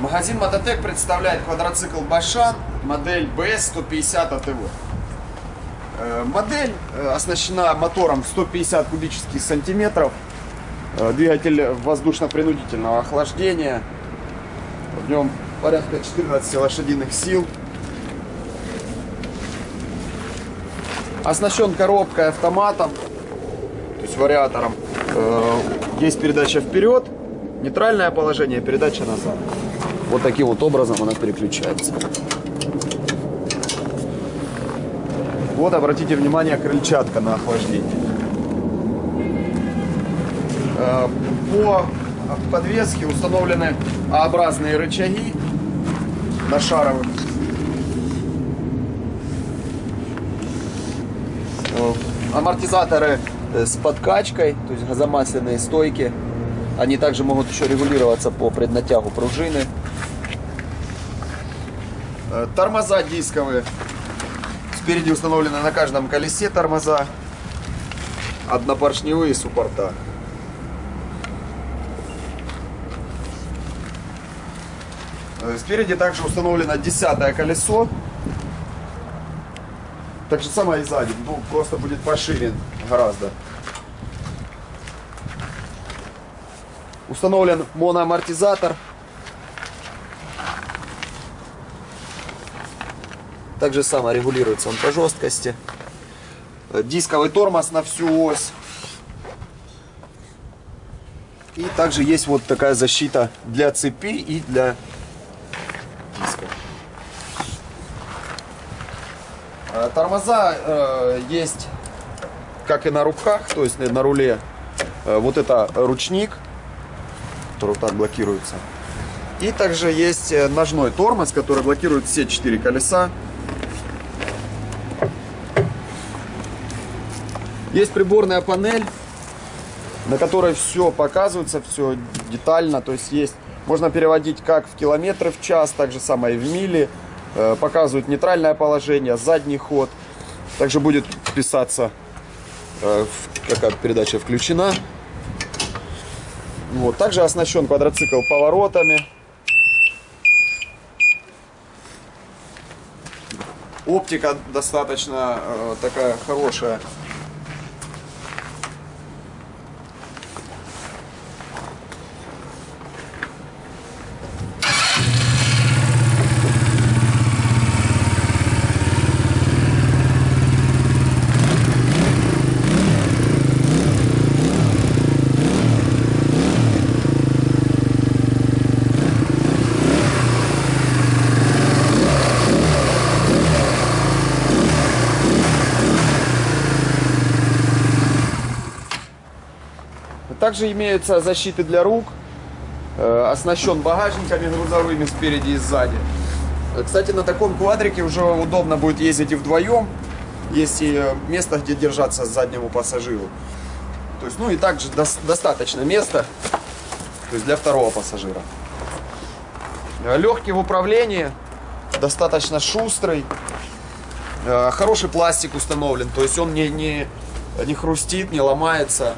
Магазин Мототек представляет квадроцикл Башан, модель BS150 АТВ. Э, Модель э, оснащена мотором 150 кубических сантиметров, э, двигатель воздушно-принудительного охлаждения, в нем порядка 14 лошадиных сил. Оснащен коробкой автоматом, то есть вариатором. Есть передача вперед, нейтральное положение, передача назад. Вот таким вот образом она переключается. Вот, обратите внимание, крыльчатка на охлаждение. Э, По подвеске установлены А-образные рычаги на шаровых. Э, Амортизаторы э, с подкачкой, то есть газомасляные стойки. Они также могут еще регулироваться по преднатягу пружины. Э, Тормоза дисковые. Спереди установлены на каждом колесе тормоза. Однопоршневые суппорта. Э, Спереди также установлено десятое колесо. Так же самое и сзади, ну, просто будет пошире гораздо. Установлен моноамортизатор. Так же регулируется он по жесткости. Э, Дисковый тормоз на всю ось. И также есть вот такая защита для цепи и для диска. Э, Тормоза э, есть как и на руках, то есть на руле. Э, вот это ручник, который вот так блокируется. И также есть ножной тормоз, который блокирует все четыре колеса. Есть приборная панель, на которой все показывается, все детально. То есть есть, можно переводить как в километры в час, так же самое и в мили. Э, Показывают нейтральное положение, задний ход. Также будет писаться, э, какая передача включена. Вот. Также оснащен квадроцикл поворотами. Оптика достаточно э, такая хорошая. Также имеются защиты для рук. Э, Оснащен багажниками грузовыми спереди и сзади. Э, Кстати, на таком квадрике уже удобно будет ездить и вдвоем. Есть и э, место, где держаться заднему пассажиру. То есть, ну и также дос- достаточно места то есть для второго пассажира. Легкий в управлении, достаточно шустрый. Хороший пластик установлен, то есть он не, не, не хрустит, не ломается.